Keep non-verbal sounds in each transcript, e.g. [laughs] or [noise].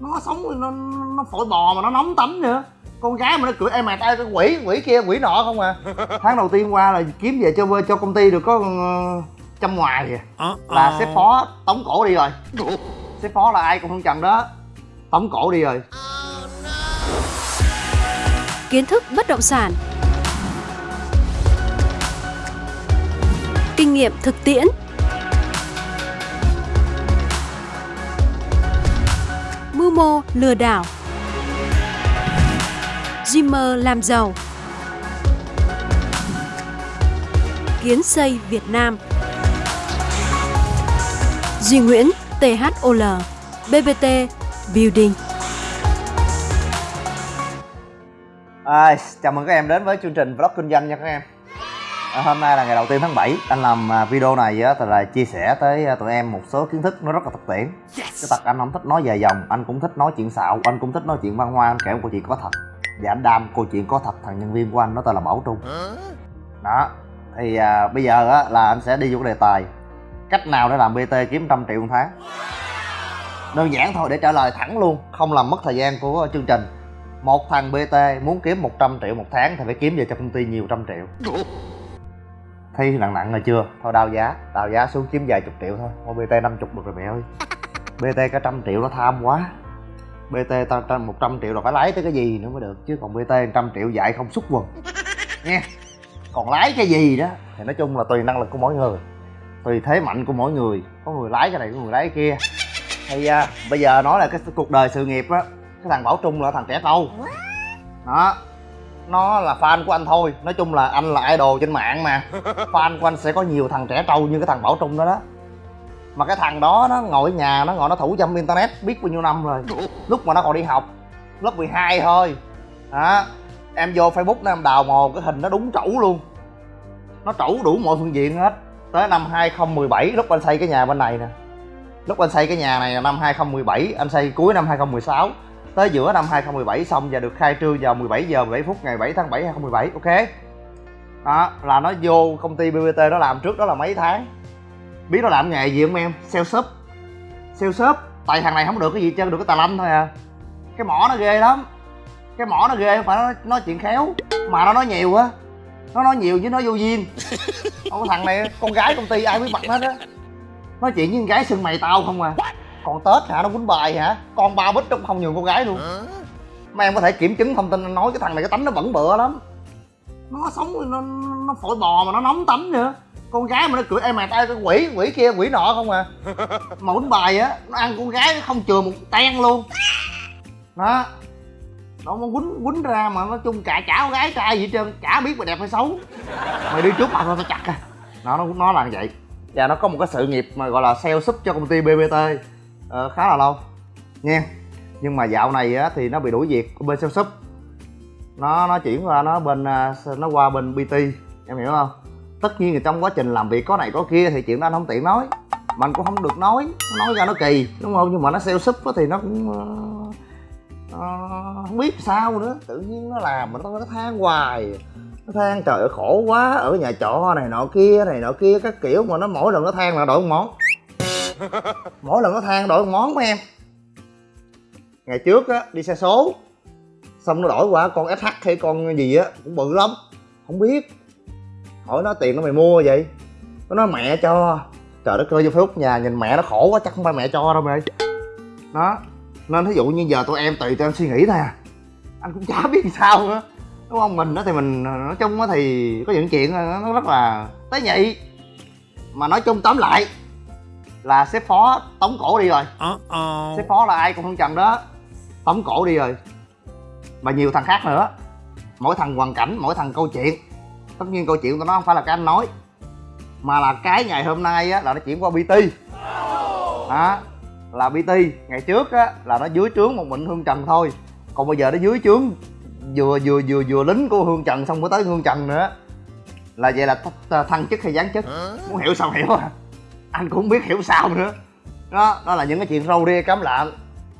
nó sống nó nó phổi bò mà nó nóng tắm nữa. Con gái mà nó cười em mà tay cái quỷ quỷ kia quỷ nọ không à? [laughs] Tháng đầu tiên qua là kiếm về cho cho công ty được có ờ, trăm ngoài à là sếp phó tống cổ đi rồi. Sếp phó là ai cũng không trần đó. Tống cổ đi rồi. Kiến thức bất động sản. Kinh nghiệm thực tiễn mô lừa đảo. Dreamer làm giàu. Kiến xây Việt Nam. Duy Nguyễn THOL BBT Building. À, chào mừng các em đến với chương trình vlog kinh doanh nha các em. À, hôm nay là ngày đầu tiên tháng 7 anh làm à, video này á, thì là chia sẻ tới à, tụi em một số kiến thức nó rất là thực tiễn cái tật anh không thích nói dài dòng anh cũng thích nói chuyện xạo anh cũng thích nói chuyện văn hoa anh kể một câu chuyện có thật. Và anh đam câu chuyện có thật thằng nhân viên của anh nó tên là bảo trung. Đó thì à, bây giờ á là anh sẽ đi vô cái đề tài. Cách nào để làm bt kiếm trăm triệu một tháng? Đơn giản thôi để trả lời thẳng luôn không làm mất thời gian của chương trình. Một thằng bt muốn kiếm 100 triệu một tháng thì phải kiếm về cho công ty nhiều trăm triệu. Thi nặng nặng rồi chưa? Thôi đau giá đào giá xuống kiếm vài chục triệu thôi. Mua bt 50 được rồi mẹ ơi bt cả trăm triệu nó tham quá. Bt ta một trăm triệu là phải lái tới cái gì nữa mới được chứ còn bt trăm triệu dạy không xúc quần. Nha còn lái cái gì đó? Thì nói chung là tùy năng lực của mỗi người tùy thế mạnh của mỗi người. Có người lái cái này có người lái cái kia. Thì à, bây giờ nói là cái cuộc đời sự nghiệp á cái thằng bảo trung là thằng trẻ trâu. Đó nó là fan của anh thôi. Nói chung là anh là idol trên mạng mà. Fan của anh sẽ có nhiều thằng trẻ trâu như cái thằng bảo trung đó đó mà cái thằng đó nó ngồi ở nhà, nó ngồi, nó thủ trong internet, biết bao nhiêu năm rồi. Lúc mà nó còn đi học, lớp 12 thôi. Đó, em vô facebook nó em đào mồ, cái hình nó đúng trẩu luôn. Nó trẩu đủ mọi phương diện hết. Tới năm 2017 lúc anh xây cái nhà bên này nè. Lúc anh xây cái nhà này là năm 2017 anh xây cuối năm 2016 tới giữa năm 2017 xong và được khai trương vào 17 giờ 17 phút ngày 7 tháng 7 2017 ok? Đó, là nó vô công ty BBT nó làm trước đó là mấy tháng biết nó làm nghề gì không em? Sale shop. Sale shop. Tại thằng này không được cái gì chân được cái tà lâm thôi à. Cái mỏ nó ghê lắm. Cái mỏ nó ghê không phải nó nói chuyện khéo. Mà nó nói nhiều á. Nó nói nhiều với nó vô duyên. [laughs] Ủa thằng này con gái công ty ai biết mặt hết á. Nói chuyện với con gái xưng mày tao không à. Còn tết hả? Nó quýnh bài hả? Con ba bít trong không nhường con gái luôn. Mấy em có thể kiểm chứng thông tin anh nói cái thằng này cái tánh nó bẩn bựa lắm. Nó sống nó nó phổi bò mà nó nóng tắm nữa con gái mà nó cười em mà tay cái quỷ quỷ kia quỷ nọ không à. [laughs] Mà quýnh bài á nó ăn con gái nó không chừa một ten luôn. Đó. Nó mà quýnh quýnh ra mà nói chung cả chả con gái trai gì hết trơn chả biết mày đẹp hay xấu. Mày đi trước mặt tao tao chặt à. Nó nó nó là như vậy. Và nó có một cái sự nghiệp mà gọi là sale súp cho công ty bbt ờ, khá là lâu. Nha. Nhưng mà dạo này á thì nó bị đuổi việc bên sale súp nó nó chuyển qua nó bên à, nó qua bên bt em hiểu không tất nhiên là trong quá trình làm việc có này có kia thì chuyện đó anh không tiện nói. Mà anh cũng không được nói nói ra nó kỳ đúng không? Nhưng mà nó sale súp thì nó cũng uh, uh, không biết sao nữa. Tự nhiên nó làm mà nó, nó than hoài. Nó than trời ơi khổ quá ở nhà trọ này nọ kia này nọ kia. Các kiểu mà nó mỗi lần nó than là đổi một món. [laughs] Mỗi lần nó than đổi một món của em. Ngày trước á đi xe số xong nó đổi qua con sh hay con gì á cũng bự lắm. Không biết hỏi nó tiền nó mày mua vậy? Nó nói mẹ cho. Trời đất ơi vô facebook nhà nhìn mẹ nó khổ quá chắc không phải mẹ cho đâu mày đó nên thí dụ như giờ tụi em tùy tụi em suy nghĩ thôi à anh cũng chả [laughs] biết sao nữa. Đúng không? Mình đó thì mình nói chung á thì có những chuyện nó rất là tế nhị. Mà nói chung tóm lại là sếp phó tống cổ đi rồi. Sếp phó là ai cũng không trần đó. Tống cổ đi rồi. Và nhiều thằng khác nữa. Mỗi thằng hoàn cảnh mỗi thằng câu chuyện tất nhiên câu chuyện của nó không phải là cái anh nói mà là cái ngày hôm nay á là nó chuyển qua bt đó là bt ngày trước á là nó dưới trướng một mình hương trần thôi. Còn bây giờ nó dưới trướng vừa vừa vừa vừa lính của hương trần xong mới tới hương trần nữa. Là vậy là th- thăng chức hay giáng chức? Muốn hiểu sao hiểu à? Anh cũng không biết hiểu sao nữa. Đó đó là những cái chuyện râu ria cám lợn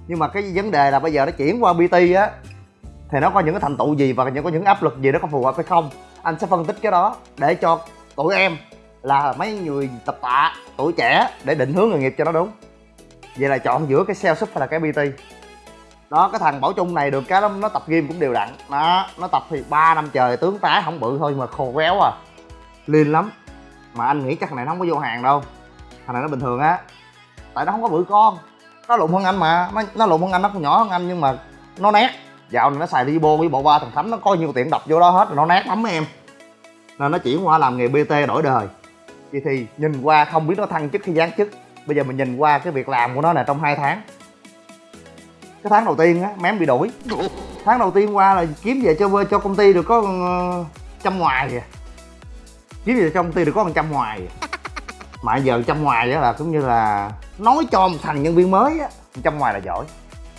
nhưng mà cái vấn đề là bây giờ nó chuyển qua bt á thì nó có những cái thành tựu gì và những có những áp lực gì nó có phù hợp hay không anh sẽ phân tích cái đó để cho tụi em là mấy người tập tạ tuổi trẻ để định hướng nghề nghiệp cho nó đúng. Vậy là chọn giữa cái sales súp hay là cái bt đó cái thằng bảo trung này được cái nó, nó tập gym cũng đều đặn. Đó nó tập thì 3 năm trời tướng tá không bự thôi mà khô réo à. Liên lắm. Mà anh nghĩ chắc thằng này nó không có vô hàng đâu. Thằng này nó bình thường á. Tại nó không có bự con. Nó lụng hơn anh mà. Nó, nó lụng hơn anh nó còn nhỏ hơn anh nhưng mà nó nét dạo này nó xài Ribo với bộ ba thằng thánh nó có nhiều tiện đập vô đó hết rồi nó nát lắm em. Nên nó chuyển qua làm nghề bt đổi đời. Vậy thì nhìn qua không biết nó thăng chức hay giáng chức. Bây giờ mình nhìn qua cái việc làm của nó nè, trong hai tháng. Cái tháng đầu tiên á, mém bị đuổi tháng đầu tiên qua là kiếm về cho cho công ty được có ờ, trăm ngoài kìa. Kiếm về cho công ty được có một trăm ngoài. Mà giờ trăm ngoài á là cũng như là nói cho một thằng nhân viên mới á trăm ngoài là giỏi.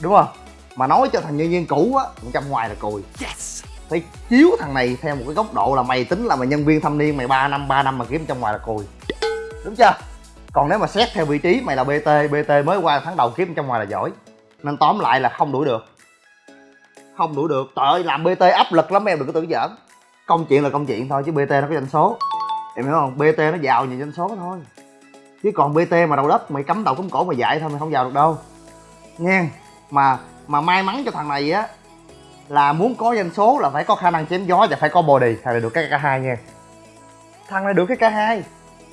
Đúng không? Mà nói cho thằng nhân viên cũ á một trăm ngoài là cùi yes. phải chiếu thằng này theo một cái góc độ là mày tính là mày nhân viên thâm niên mày 3 năm 3 năm mà kiếm trăm ngoài là cùi đúng chưa? Còn nếu mà xét theo vị trí mày là bt bt mới qua tháng đầu kiếm trăm ngoài là giỏi. Nên tóm lại là không đuổi được. Không đuổi được. Trời ơi làm bt áp lực lắm em đừng có tưởng giỡn. Công chuyện là công chuyện thôi chứ bt nó có doanh số. Em hiểu không? Bt nó vào nhiều doanh số thôi. Chứ còn bt mà đầu đất mày cắm đầu cắm cổ mà dạy thôi mày không vào được đâu. Nghe mà mà may mắn cho thằng này á, là muốn có doanh số là phải có khả năng chém gió và phải có body. Thằng này được cái k hai nha. Thằng này được cái k hai.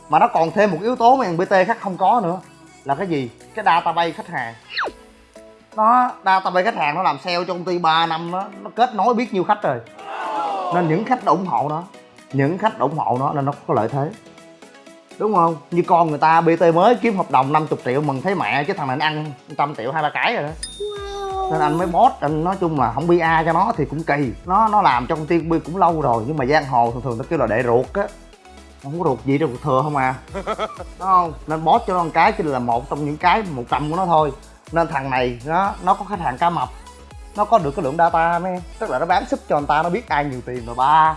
Mà nó còn thêm một yếu tố mà thằng bt khác không có nữa, là cái gì? Cái database khách hàng. Nó, database khách hàng nó làm sale cho công ty 3 năm nó nó kết nối biết nhiêu khách rồi. Nên những khách ủng hộ nó những khách ủng hộ nó nên nó có lợi thế. Đúng không? Như con người ta bt mới kiếm hợp đồng 50 triệu, mừng thấy mẹ, chứ thằng này nó ăn trăm triệu, hai ba cái rồi đó nên anh mới boss anh nói chung là không bi a cho nó thì cũng kỳ. Nó nó làm trong công ty cũng lâu rồi nhưng mà giang hồ thường thường nó kêu là đệ ruột á. Không có ruột gì đâu thừa không à. [laughs] Đúng không? Nên boss cho nó một cái chỉ là một trong những cái một trăm của nó thôi. Nên thằng này nó nó có khách hàng cá mập. Nó có được cái lượng data mấy tức là nó bán súp cho người ta nó biết ai nhiều tiền rồi ba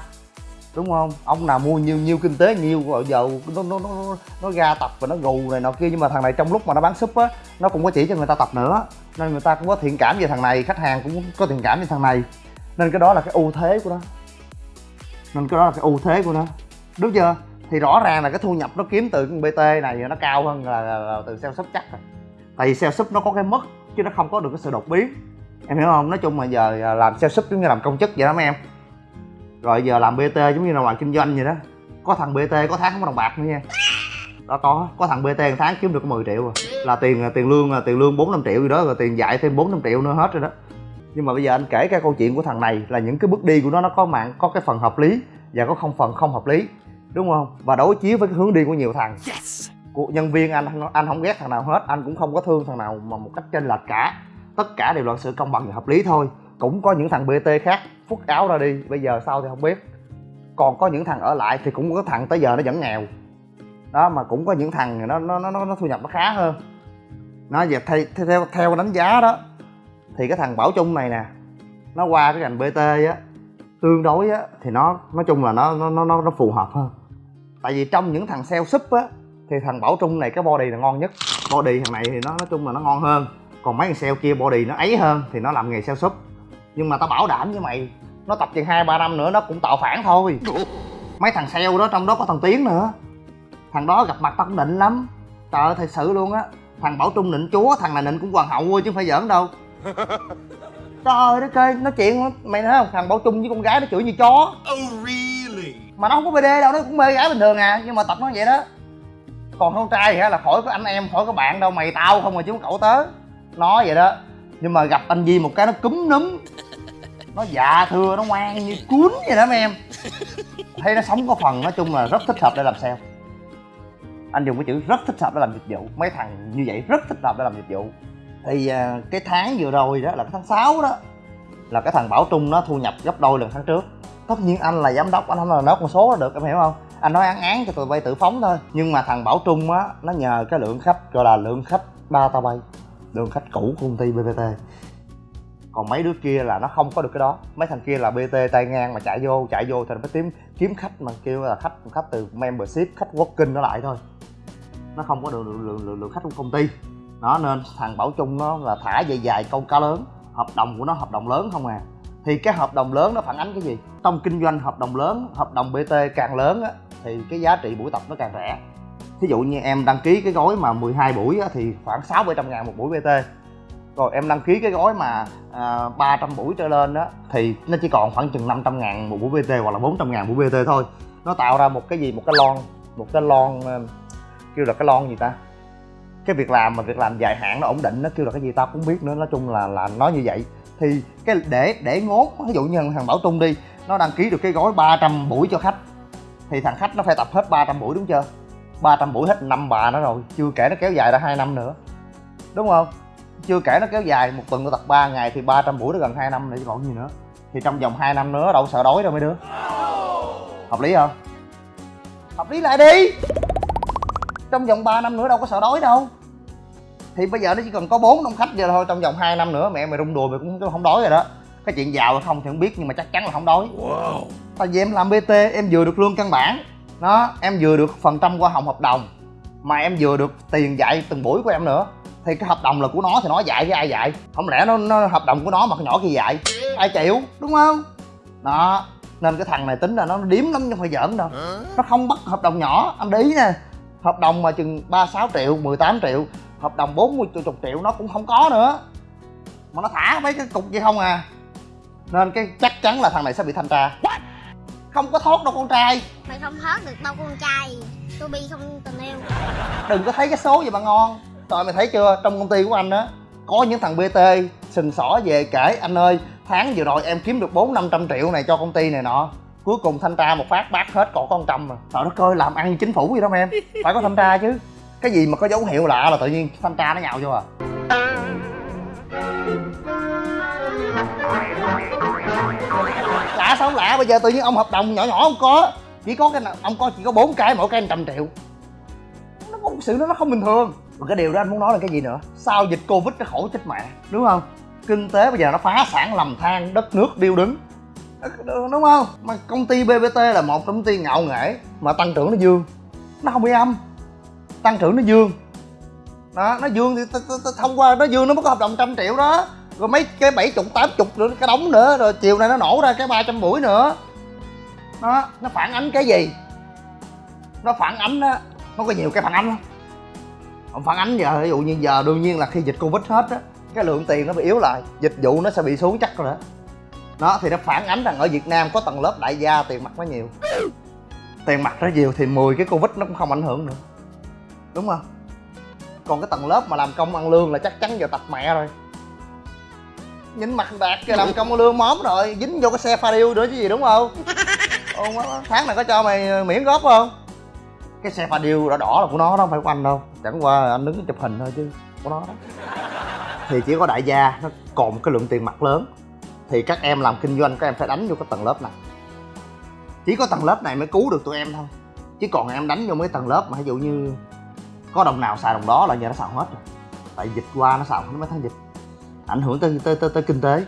đúng không? Ông nào mua nhiều nhiều kinh tế nhiều rồi giờ nó nó nó nó ra tập và nó gù này nọ kia nhưng mà thằng này trong lúc mà nó bán súp á nó cũng có chỉ cho người ta tập nữa. Nên người ta cũng có thiện cảm về thằng này khách hàng cũng có thiện cảm về thằng này. Nên cái đó là cái ưu thế của nó. Nên cái đó là cái ưu thế của nó. Đúng chưa? Thì rõ ràng là cái thu nhập nó kiếm từ con bt này nó cao hơn là, là, là từ sale súp chắc rồi. Tại vì sale súp nó có cái mất chứ nó không có được cái sự đột biến. Em hiểu không? Nói chung mà giờ làm sale súp giống như làm công chức vậy đó mấy em rồi giờ làm bt giống như là làm kinh doanh vậy đó. Có thằng bt có tháng không có đồng bạc nữa nha. Đó có có thằng bt một tháng kiếm được có 10 triệu rồi là tiền tiền lương là tiền lương bốn năm triệu gì đó rồi tiền dạy thêm bốn năm triệu nữa hết rồi đó. Nhưng mà bây giờ anh kể cái câu chuyện của thằng này là những cái bước đi của nó nó có mạng có cái phần hợp lý và có không phần không hợp lý đúng không? Và đối chiếu với cái hướng đi của nhiều thằng. Yes. của nhân viên anh anh không ghét thằng nào hết. Anh cũng không có thương thằng nào mà một cách chênh lệch cả. Tất cả đều là sự công bằng và hợp lý thôi cũng có những thằng bt khác phút áo ra đi, bây giờ sao thì không biết. Còn có những thằng ở lại thì cũng có thằng tới giờ nó vẫn nghèo. Đó, mà cũng có những thằng nó nó nó nó thu nhập nó khá hơn. Nó về theo theo theo đánh giá đó, thì cái thằng bảo trung này nè, nó qua cái ngành bt á, tương đối á, thì nó, nói chung là nó nó nó nó phù hợp hơn. Tại vì trong những thằng sale súp á, thì thằng bảo trung này cái body là ngon nhất. Body thằng này thì nó, nói chung là nó ngon hơn. Còn mấy thằng sale kia body nó ấy hơn, thì nó làm nghề sale súp nhưng mà tao bảo đảm với mày nó tập chừng hai ba năm nữa nó cũng tạo phản thôi. Mấy thằng sale đó trong đó có thằng tiến nữa. Thằng đó gặp mặt tao cũng định lắm. Trời ơi thật sự luôn á. Thằng bảo trung nịnh chúa thằng này nịnh cũng hoàng hậu chứ không phải giỡn đâu. [laughs] Trời ơi đất ơi nói chuyện mày nói không? Thằng bảo trung với con gái nó chửi như chó. Oh really? Mà nó không có bd đâu nó cũng mê gái bình thường à. Nhưng mà tập nó vậy đó. Còn con trai thì là khỏi có anh em khỏi có bạn đâu. Mày tao không mà chứ cậu tớ. Nói vậy đó. Nhưng mà gặp anh Di một cái nó cúm núm nó dạ thưa, nó ngoan như cuốn vậy đó mấy em. Thấy nó sống có phần, nói chung là rất thích hợp để làm sale. Anh dùng cái chữ rất thích hợp để làm dịch vụ. Mấy thằng như vậy rất thích hợp để làm dịch vụ. Thì à, cái tháng vừa rồi đó là cái tháng 6 đó, là cái thằng bảo trung nó thu nhập gấp đôi lần tháng trước. Tất nhiên anh là giám đốc, anh không là nói con số được, em hiểu không? Anh nói án án cho tụi bay tự phóng thôi. Nhưng mà thằng bảo trung á, nó nhờ cái lượng khách, gọi là lượng khách ba tao bay, lượng khách cũ của công ty bpt còn mấy đứa kia là nó không có được cái đó. Mấy thằng kia là bt tay ngang mà chạy vô chạy vô thì nó phải kiếm kiếm khách mà kêu là khách khách từ membership khách working nó lại thôi. Nó không có được lượng, lượng, lượng, lượng khách của công ty. Nó nên thằng bảo trung nó là thả dài dài câu cá lớn. Hợp đồng của nó hợp đồng lớn không à. Thì cái hợp đồng lớn nó phản ánh cái gì? Trong kinh doanh hợp đồng lớn hợp đồng bt càng lớn á thì cái giá trị buổi tập nó càng rẻ. Thí dụ như em đăng ký cái gói mà 12 buổi á, thì khoảng sáu bảy trăm ngàn một buổi bt rồi em đăng ký cái gói mà à, 300 buổi trở lên đó thì nó chỉ còn khoảng chừng 500 ngàn một buổi BT hoặc là 400 ngàn buổi BT thôi. Nó tạo ra một cái gì? Một cái lon một cái lon ờ, kêu là cái lon gì ta? Cái việc làm mà việc làm dài hạn nó ổn định nó kêu là cái gì tao cũng biết nữa nói chung là là nói như vậy. Thì cái để để ngốt ví dụ như thằng Bảo tung đi nó đăng ký được cái gói 300 buổi cho khách thì thằng khách nó phải tập hết 300 buổi đúng chưa? 300 buổi hết năm bà nó rồi chưa kể nó kéo dài ra hai năm nữa. Đúng không? Chưa kể nó kéo dài một tuần nó tập 3 ngày thì 300 buổi nó gần 2 năm nữa chứ còn gì nữa. Thì trong vòng 2 năm nữa đâu sợ đói đâu mấy đứa. Hợp lý không? Hợp lý lại đi. Trong vòng 3 năm nữa đâu có sợ đói đâu. Thì bây giờ nó chỉ cần có bốn đông khách giờ thôi trong vòng 2 năm nữa mẹ mày rung đùi mày cũng không đói rồi đó. Cái chuyện giàu hay không thì không biết nhưng mà chắc chắn là không đói. Wow. tại vì em làm bt em vừa được lương căn bản. Đó em vừa được phần trăm qua hồng hợp đồng. Mà em vừa được tiền dạy từng buổi của em nữa thì cái hợp đồng là của nó thì nó dạy với ai dạy? Không lẽ nó, nó hợp đồng của nó mà cái nhỏ kia dạy? Ai chịu? Đúng không? Đó nên cái thằng này tính là nó điếm lắm chứ không phải giỡn đâu. Nó không bắt hợp đồng nhỏ anh ý nè. Hợp đồng mà chừng ba sáu triệu 18 triệu hợp đồng 40 chục triệu nó cũng không có nữa. Mà nó thả mấy cái cục vậy không à. Nên cái chắc chắn là thằng này sẽ bị thanh tra. Không có thoát đâu con trai. Mày không thoát được đâu con trai. Tôi bi không tình yêu. Đừng có thấy cái số gì mà ngon rồi mày thấy chưa? Trong công ty của anh á, có những thằng bt sình sỏ về kể, anh ơi, tháng vừa rồi em kiếm được bốn năm trăm triệu này cho công ty này nọ. Cuối cùng thanh tra một phát, bác hết còn có con trăm mà. Trời đất ơi, làm ăn chính phủ gì đó em. Phải có thanh tra chứ. Cái gì mà có dấu hiệu lạ là tự nhiên thanh tra nó nhào vô à? Lạ sao không lạ? Bây giờ tự nhiên ông hợp đồng nhỏ nhỏ không có. Chỉ có cái nào, ông có chỉ có bốn cái, mỗi cái trăm triệu. Nó có một sự nó nó không bình thường mà cái điều đó anh muốn nói là cái gì nữa? Sau dịch covid cái khổ chết mẹ, đúng không? Kinh tế bây giờ nó phá sản lầm than, đất nước điêu đứng. Đúng không? Mà công ty bbt là một công ty ngạo nghễ, mà tăng trưởng nó dương. Nó không bị âm. Tăng trưởng nó dương. Đó, nó dương thì thông qua nó dương nó mới có hợp đồng trăm triệu đó. Rồi mấy cái bảy chục, tám chục nữa, cái đóng nữa, rồi chiều nay nó nổ ra cái 300 buổi nữa. Nó nó phản ánh cái gì? Nó phản ánh á, nó có nhiều cái phản ánh lắm không phản ánh giờ, ví dụ như giờ đương nhiên là khi dịch covid hết á, cái lượng tiền nó bị yếu lại, dịch vụ nó sẽ bị xuống chắc rồi đó. Nó thì nó phản ánh rằng ở việt nam có tầng lớp đại gia tiền mặt nó nhiều. Tiền mặt nó nhiều thì 10 cái covid nó cũng không ảnh hưởng nữa. Đúng không? Còn cái tầng lớp mà làm công ăn lương là chắc chắn giờ tập mẹ rồi. Nhìn mặt đạt kìa, làm công ăn lương móm rồi, dính vô cái xe pha điêu nữa chứ gì đúng không? Tháng này có cho mày miễn góp không? Cái xe pha điêu đỏ đỏ là của nó đó không phải của anh đâu. Chẳng qua anh đứng chụp hình thôi chứ của nó đó. Thì chỉ có đại gia nó còn một cái lượng tiền mặt lớn. Thì các em làm kinh doanh các em phải đánh vô cái tầng lớp này. Chỉ có tầng lớp này mới cứu được tụi em thôi. Chứ còn em đánh vô mấy tầng lớp mà ví dụ như có đồng nào xài đồng đó là giờ nó xào hết rồi. Tại dịch qua nó xào mấy tháng dịch. Ảnh hưởng tới tới tới, tới kinh tế.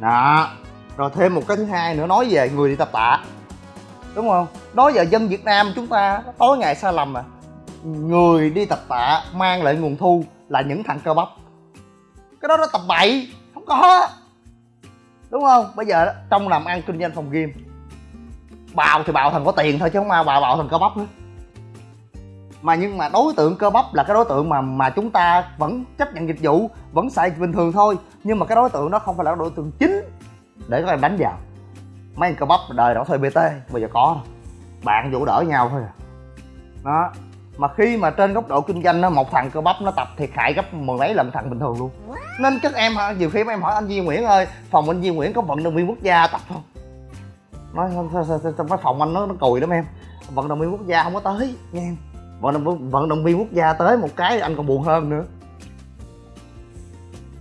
Đó. Rồi thêm một cái thứ hai nữa nói về người đi tập tạ đúng không? Đó giờ dân việt nam chúng ta tối ngày sai lầm à. Người đi tập tạ mang lại nguồn thu là những thằng cơ bắp. Cái đó nó tập bậy, không có. Đúng không? Bây giờ trong làm ăn kinh doanh phòng game bào thì bào thằng có tiền thôi chứ không ai bào bào thằng cơ bắp nữa. Mà nhưng mà đối tượng cơ bắp là cái đối tượng mà mà chúng ta vẫn chấp nhận dịch vụ, vẫn xài bình thường thôi. Nhưng mà cái đối tượng đó không phải là đối tượng chính để các em đánh vào mấy anh cơ bắp đời đó thuê bt bây giờ có bạn vụ đỡ nhau thôi à. Đó. Mà khi mà trên góc độ kinh doanh nó một thằng cơ bắp nó tập thiệt hại gấp mười mấy lần thằng bình thường luôn. Nên các em nhiều khi em hỏi anh Duy Nguyễn ơi phòng anh Duy Nguyễn có vận động viên quốc gia tập không? Nói trong cái phòng anh nó nó cùi lắm em. Vận động viên quốc gia không có tới nghe em. Vận động, vận động viên quốc gia tới một cái anh còn buồn hơn nữa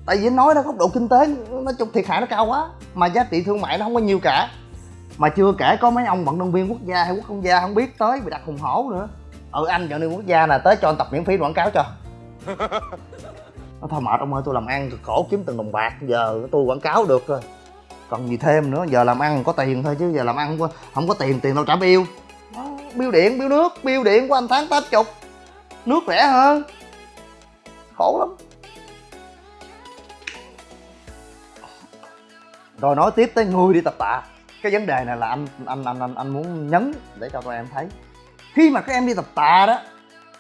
tại vì nói đó góc độ kinh tế nó chung thiệt hại nó cao quá mà giá trị thương mại nó không có nhiều cả. Mà chưa kể có mấy ông vận động viên quốc gia hay quốc công gia không biết tới bị đặt hùng hổ nữa. Ừ anh vận động viên quốc gia là tới cho anh tập miễn phí quảng cáo cho. [laughs] Nó thôi mệt ông ơi tôi làm ăn cực khổ kiếm từng đồng bạc giờ tôi quảng cáo được rồi. Còn gì thêm nữa giờ làm ăn có tiền thôi chứ giờ làm ăn không có tiền tiền đâu trả bill. Bill điện bill nước bill điện của anh tháng tám chục. Nước rẻ hơn. Khổ lắm rồi nói tiếp tới người đi tập tạ. Cái vấn đề này là anh anh anh anh, anh muốn nhấn để cho tụi em thấy. Khi mà các em đi tập tạ đó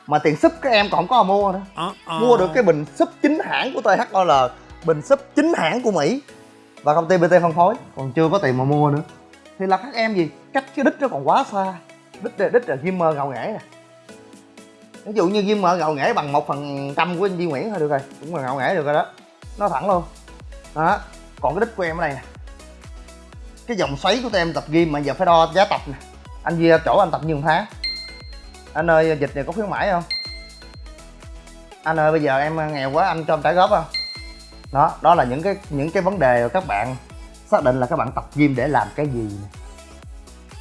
mà tiền súp các em còn không có mua nữa. Mua được cái bình súp chính hãng của THOL bình súp chính hãng của Mỹ và công ty BT phân phối. Còn chưa có tiền mà mua nữa. Thì là các em gì? Cách cái đích nó còn quá xa. Đích là đích là Gimmer ngầu nghễ nè. Ví dụ như Gimmer ngầu nghễ bằng một phần trăm của anh Duy Nguyễn thôi được rồi. Cũng là ngầu nghễ được rồi đó. Nó thẳng luôn. Đó còn cái đích của em ở đây nè. Cái dòng xoáy của tụi em tập gym mà giờ phải đo giá tập nè. Anh về chỗ anh tập nhiều tháng anh ơi, dịch này có khuyến mãi không? Anh ơi, bây giờ em nghèo quá, anh cho em trả góp không? Đó đó là những cái những cái vấn đề mà các bạn xác định là các bạn tập gym để làm cái gì nè.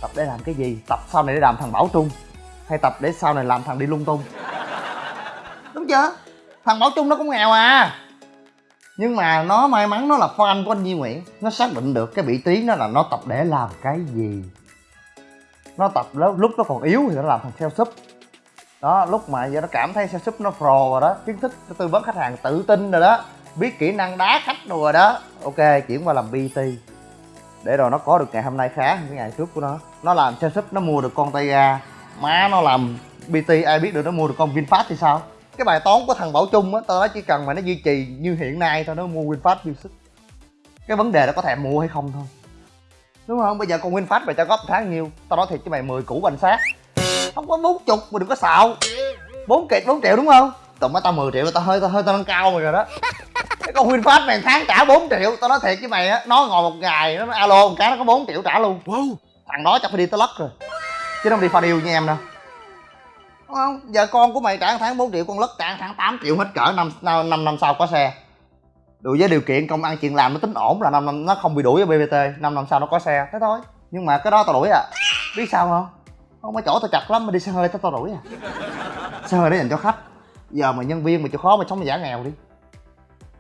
Tập để làm cái gì? Tập sau này để làm thằng bảo trung, hay tập để sau này làm thằng đi lung tung? Đúng chưa? Thằng bảo trung nó cũng nghèo à nhưng mà nó may mắn nó là fan của anh Duy Nguyễn. Nó xác định được cái vị trí nó là nó tập để làm cái gì. Nó tập lúc, lúc nó còn yếu thì nó làm thằng sale sub đó lúc mà giờ nó cảm thấy sale sub nó pro rồi đó kiến thức tư vấn khách hàng tự tin rồi đó biết kỹ năng đá khách rồi đó. Ok chuyển qua làm bt để rồi nó có được ngày hôm nay khá hơn cái ngày trước của nó. Nó làm sale sub nó mua được con tay ga má nó làm bt ai biết được nó mua được con vinfast thì sao? Cái bài toán của thằng bảo trung á tao nói chỉ cần mà nó duy trì như hiện nay thôi nó mua winfast sức. Cái vấn đề là có thèm mua hay không thôi. Đúng không? Bây giờ con winfast mày cho góp tháng nhiêu tao nói thiệt cho mày 10 củ bánh xác. Không có bốn chục mà đừng có xạo. Bốn kiệt bốn triệu đúng không? Tụi mấy tao 10 triệu tao hơi tao hơi tao nâng cao mày rồi đó. Cái con winfast mày tháng trả 4 triệu tao nói thiệt với mày á nó ngồi một ngày nó alo một cái nó có 4 triệu trả luôn. Wow. Thằng đó chắc phải đi tới lất rồi. Chứ không đi pha điêu như em đâu đúng không, giờ con của mày trả tháng 4 triệu, con lất trả tháng 8 triệu hết cỡ năm năm năm năm sau có xe. Đủ với điều kiện công ăn chuyện làm nó tính ổn là năm năm, nó không bị đuổi ở bbt năm năm sau nó có xe. Thế thôi, nhưng mà cái đó tao đuổi à. Biết sao không? Không có chỗ tao chặt lắm mà đi xe hơi tao tao đuổi à. Xe hơi để dành cho khách. Giờ mà nhân viên mà chịu khó mà sống mà giả nghèo đi.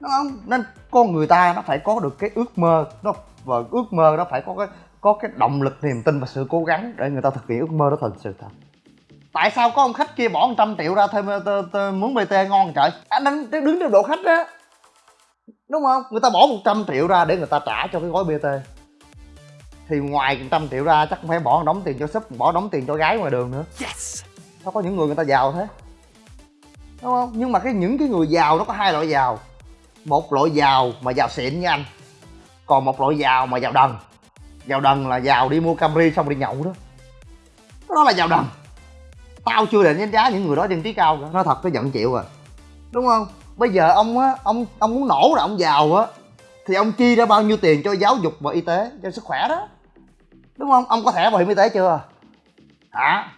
Đúng không? Nên con người ta nó phải có được cái ước mơ, nó và ước mơ nó phải có cái có cái động lực, niềm tin và sự cố gắng để người ta thực hiện ước mơ đó thành sự thật tại sao có ông khách kia bỏ 100 triệu ra thêm muốn bt ngon trời? Anh đang đứng trên độ khách á. Đúng không? Người ta bỏ 100 triệu ra để người ta trả cho cái gói bt thì ngoài 100 triệu ra chắc cũng phải bỏ đóng tiền cho súp bỏ đóng tiền cho gái ngoài đường nữa. Yes. sao có những người người ta giàu thế. Đúng không? Nhưng mà cái những cái người giàu nó có hai loại giàu. Một loại giàu mà giàu xịn như anh. Còn một loại giàu mà giàu đần. Giàu đần là giàu đi mua camry xong đi nhậu đó. Đó là giàu đần tao chưa định đánh giá những người đó dân trí cao cả. Nói thật nó giận chịu rồi, đúng không? Bây giờ ông á ông ông muốn nổ là ông giàu á. Thì ông chi ra bao nhiêu tiền cho giáo dục và y tế cho sức khỏe đó. Đúng không? Ông có thẻ bảo hiểm y tế chưa? Hả?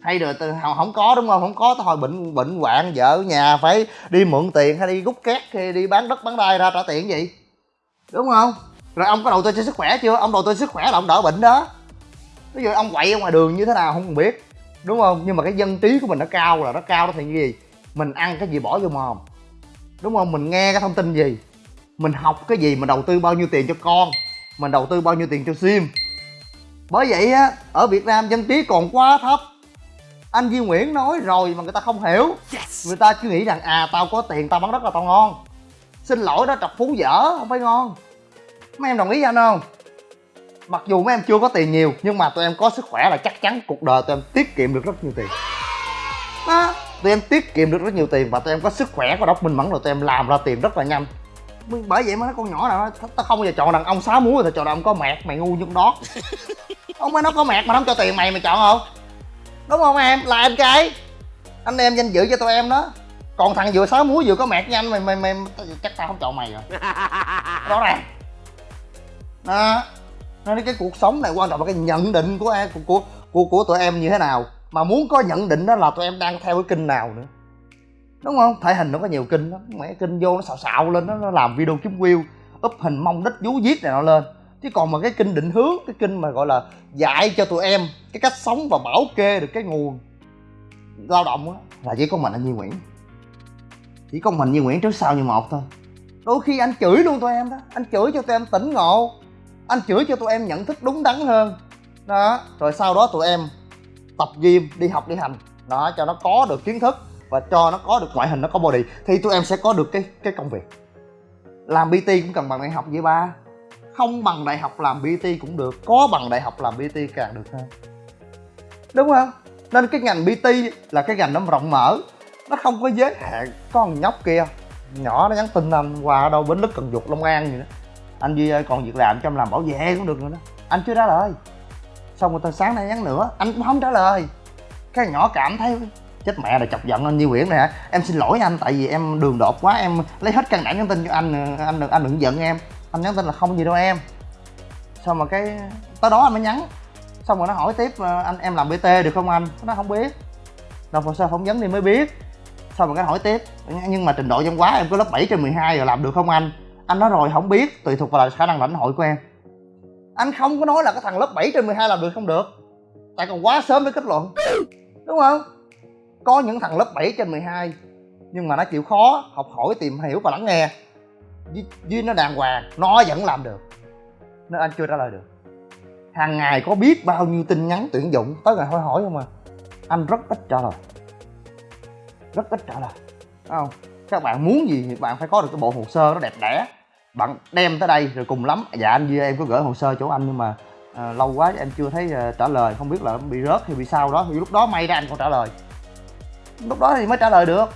Hay rồi từ không có đúng không? Không có thôi bệnh bệnh hoạn vợ nhà phải đi mượn tiền hay đi rút két hay đi bán đất bán đai ra trả tiền gì đúng không? Rồi ông có đầu tư cho sức khỏe chưa? Ông đầu tư sức khỏe là ông đỡ bệnh đó. Ví dụ ông quậy ở ngoài đường như thế nào không biết đúng không? Nhưng mà cái dân trí của mình nó cao là nó cao đó thì như gì? Mình ăn cái gì bỏ vô mồm. Đúng không? Mình nghe cái thông tin gì? Mình học cái gì? Mình đầu tư bao nhiêu tiền cho con? Mình đầu tư bao nhiêu tiền cho sim? Bởi vậy á ở việt nam dân trí còn quá thấp. Anh Duy Nguyễn nói rồi mà người ta không hiểu. Yes. người ta cứ nghĩ rằng à tao có tiền tao bán đất là tao ngon. Xin lỗi đó trọc phú dở không phải ngon. Mấy em đồng ý với anh không mặc dù mấy em chưa có tiền nhiều nhưng mà tụi em có sức khỏe là chắc chắn cuộc đời tụi em tiết kiệm được rất nhiều tiền. Đó tụi em tiết kiệm được rất nhiều tiền và tụi em có sức khỏe có đốc minh mẫn rồi tụi em làm ra tiền rất là nhanh. Bởi vậy mà nó con nhỏ nào tao không bao giờ chọn đàn ông sáu múi rồi chọn đàn ông có mẹt mày ngu như đó. [laughs] Ông mới nó có mẹt mà không cho tiền mày mày chọn không? Đúng không em? Là anh trai anh em danh dự cho tụi em đó. Còn thằng vừa sáu muối vừa có mẹt nhanh mày mày mày chắc tao không chọn mày rồi. Đó ràng. Đó nên cái cuộc sống này quan trọng là cái nhận định của em của của của, của tụi em như thế nào. Mà muốn có nhận định đó là tụi em đang theo cái kinh nào nữa. Đúng không? Thể hình nó có nhiều kinh, lắm. Mẹ kinh vô nó xạo xạo lên nó, nó làm video kiếm view úp hình mong đích vú giết này nó lên. Chứ còn mà cái kinh định hướng cái kinh mà gọi là dạy cho tụi em cái cách sống và bảo kê được cái nguồn lao động á là chỉ có mình anh Duy Nguyễn. Chỉ có mình Duy Nguyễn trước sau như một thôi. Đôi khi anh chửi luôn tụi em đó. Anh chửi cho tụi em tỉnh ngộ anh chửi cho tụi em nhận thức đúng đắn hơn. Đó, rồi sau đó tụi em tập gym, đi học, đi hành. Đó, cho nó có được kiến thức và cho nó có được ngoại hình, nó có body. Thì tụi em sẽ có được cái cái công việc. Làm bt cũng cần bằng đại học vậy ba. Không bằng đại học làm bt cũng được, có bằng đại học làm bt càng được hơn. Đúng không? Nên cái ngành bt là cái ngành nó rộng mở, nó không có giới hạn. Con nhóc kia, nhỏ, nó nhắn tin anh qua đâu bến lức cần dục long an gì đó anh duy ơi, còn việc làm cho em làm bảo vệ cũng được nữa đó. Anh chưa trả lời. Xong rồi tôi sáng nay nhắn nữa, anh cũng không trả lời. Cái nhỏ cảm thấy chết mẹ rồi, chọc giận anh Như Nguyễn này hả? Em xin lỗi anh, tại vì em đường đột quá, em lấy hết căn đảm nhắn tin cho anh anh đừng anh đừng giận em. Anh nhắn tin là không gì đâu em. Xong mà cái, tới đó anh mới nhắn. Xong rồi nó hỏi tiếp ờ, anh, em làm bt được không anh? Nó không biết. Nộp hồ sơ phỏng vấn thì mới biết. Xong rồi cái hỏi tiếp, nhưng mà trình độ văn quá em có lớp 7 trên 12 rồi, làm được không anh? Anh nói rồi không biết tùy thuộc vào khả năng lãnh hội của em. Anh không có nói là cái thằng lớp 7 trên 12 làm được không được. Tại còn quá sớm để kết luận. Đúng không? Có những thằng lớp 7 trên 12 nhưng mà nó chịu khó học hỏi tìm hiểu và lắng nghe. Với, với nó đàng hoàng nó vẫn làm được. Nên anh chưa trả lời được. Hàng ngày có biết bao nhiêu tin nhắn tuyển dụng tới ngày hỏi hỏi không à. Anh rất ít trả lời. Rất ít trả lời. Đúng không? Các bạn muốn gì thì bạn phải có được cái bộ hồ sơ nó đẹp đẽ. Bạn đem tới đây rồi cùng lắm. Dạ anh Duy em có gửi hồ sơ chỗ anh nhưng mà à, lâu quá em chưa thấy à, trả lời. Không biết là bị rớt hay bị sao đó. Thì lúc đó may ra anh còn trả lời. Lúc đó thì mới trả lời được.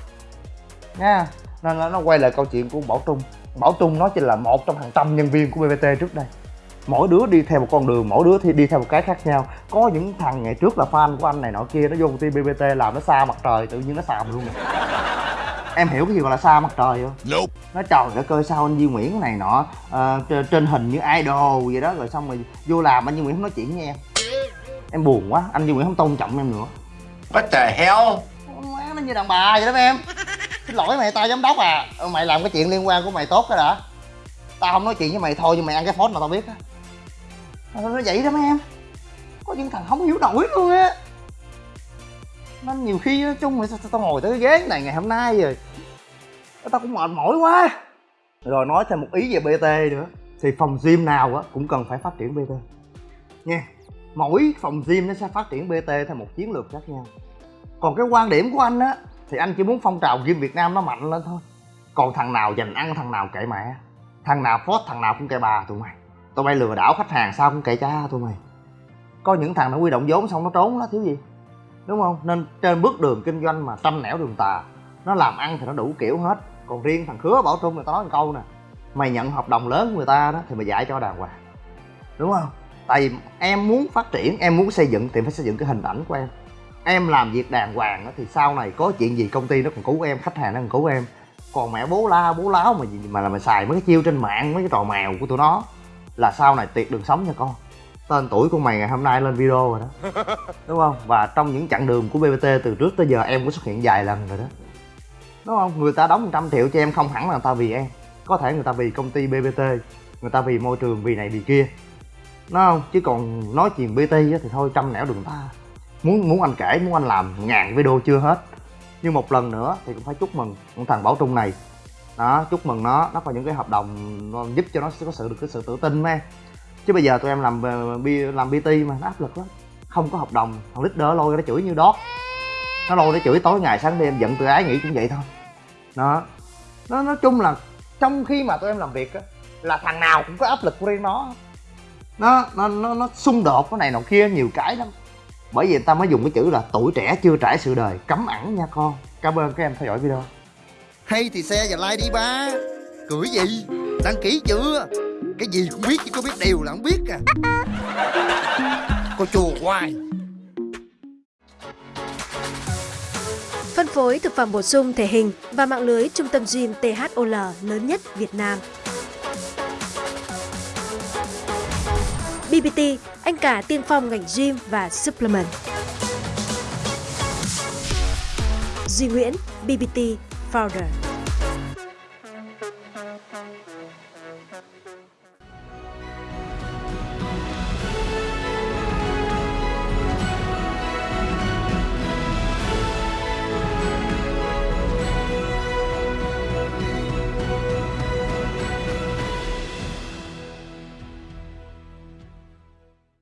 Nha. Nên nó, nó quay lại câu chuyện của Bảo Trung. Bảo Trung nó chỉ là một trong hàng trăm nhân viên của BPT trước đây. Mỗi đứa đi theo một con đường mỗi đứa thì đi theo một cái khác nhau. Có những thằng ngày trước là fan của anh này nọ kia nó vô công ty bbt làm nó xa mặt trời tự nhiên nó xàm luôn em hiểu cái gì gọi là xa mặt trời không? Nope. nó trời đất ơi sao anh Duy Nguyễn này nọ ờ, trên, hình như idol vậy đó rồi xong rồi vô làm anh Duy Nguyễn không nói chuyện với em. Em buồn quá anh Duy Nguyễn không tôn trọng em nữa. What the hell? má nó như đàn bà vậy đó em. Xin lỗi mày tao giám đốc à. Ờ, mày làm cái chuyện liên quan của mày tốt cái đã. Tao không nói chuyện với mày thôi nhưng mày ăn cái phốt mà tao biết á. Nó nó vậy đó mấy em. Có những thằng không hiểu nổi luôn á nên nhiều khi nói chung là sao tao ngồi tới cái ghế này ngày hôm nay rồi. Tao cũng mệt mỏi quá. Rồi nói thêm một ý về bt nữa. Thì phòng gym nào á, cũng cần phải phát triển bt nha, mỗi phòng gym nó sẽ phát triển bt theo một chiến lược khác nhau. Còn cái quan điểm của anh á, thì anh chỉ muốn phong trào gym việt nam nó mạnh lên thôi. Còn thằng nào dành ăn, thằng nào kệ mẹ. Thằng nào phốt thằng nào cũng kệ bà, tụi mày. Tụi bay lừa đảo khách hàng, sao cũng kệ cha, tụi mày. Có những thằng nó huy động vốn, xong nó trốn nó thiếu gì? Đúng không? Nên trên bước đường kinh doanh mà trăm nẻo đường tà, nó làm ăn thì nó đủ kiểu hết. Còn riêng thằng khứa bảo trung người ta nói một câu nè, mày nhận hợp đồng lớn của người ta đó thì mày dạy cho đàng hoàng. Đúng không? Tại vì em muốn phát triển, em muốn xây dựng thì phải xây dựng cái hình ảnh của em. Em làm việc đàng hoàng đó thì sau này có chuyện gì công ty nó còn cứu em, khách hàng nó còn cứu em. Còn mẹ bố la, bố láo mà gì mà là mày xài mấy cái chiêu trên mạng, mấy cái trò mèo của tụi nó là sau này tuyệt đường sống nha con tên tuổi của mày ngày hôm nay lên video rồi đó. [laughs] Đúng không? Và trong những chặng đường của bbt từ trước tới giờ em cũng xuất hiện vài lần rồi đó. Đúng không? Người ta đóng 100 triệu cho em không hẳn là người ta vì em. Có thể người ta vì công ty bbt người ta vì môi trường vì này vì kia. Đúng không? Chứ còn nói chuyện bt thì thôi trăm nẻo đường ta. Muốn muốn anh kể muốn anh làm ngàn video chưa hết. Nhưng một lần nữa thì cũng phải chúc mừng con thằng bảo trung này. Đó chúc mừng nó. Nó có những cái hợp đồng nó giúp cho nó có sự được cái sự tự tin em chứ bây giờ tụi em làm ờ, bi làm bt mà nó áp lực lắm. Không có hợp đồng thằng leader lôi nó chửi như đót nó lôi nó chửi tối ngày sáng đêm giận tự ái nghĩ cũng vậy thôi. Đó. Nó nói chung là trong khi mà tụi em làm việc á là thằng nào cũng có áp lực của riêng nó. Nó nó nó, nó xung đột cái này nọ kia nhiều cái lắm. Bởi vì người ta mới dùng cái chữ là tuổi trẻ chưa trải sự đời. Cấm ẩn nha con. Cảm ơn các em theo dõi video. Hay thì xe và like đi ba. Cười gì? Đăng ký chưa? Cái gì cũng biết chứ có biết điều là không biết à Cô chùa hoài Phân phối thực phẩm bổ sung thể hình và mạng lưới trung tâm gym THOL lớn nhất Việt Nam. BBT, anh cả tiên phong ngành gym và supplement. Duy Nguyễn, BBT Founder.